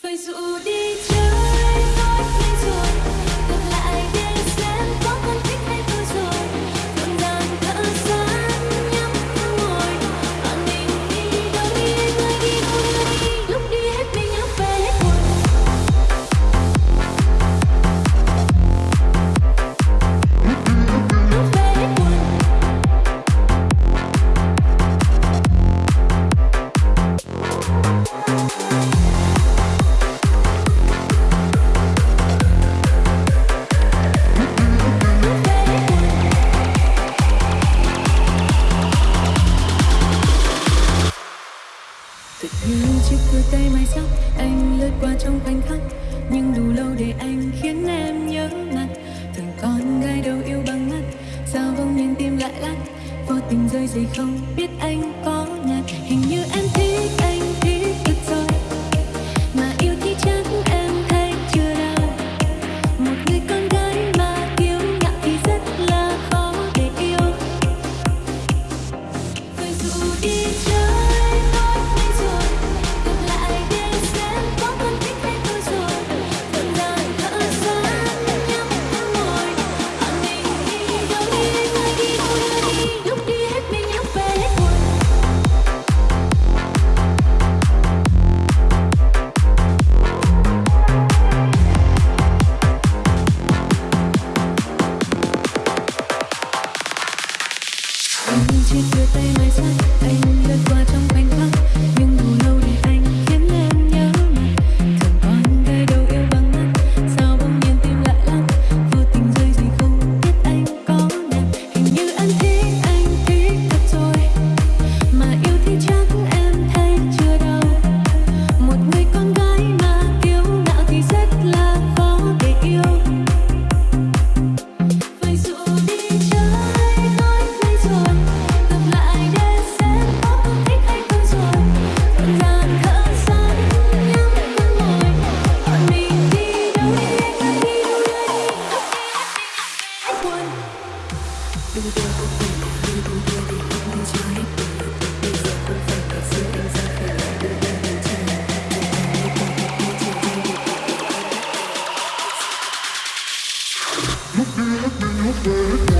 Foi như chiếc cưa tay mai sắc anh lướt qua trong khoảnh khắc. Nhưng đủ lâu để anh khiến em nhớ mặt. Thằng con gái đâu yêu bằng mắt, sao bỗng nhiên tim lại lắc? Vô tình rơi giây không biết anh có nhạt. Hình như Thank you. Look me, look me, look me.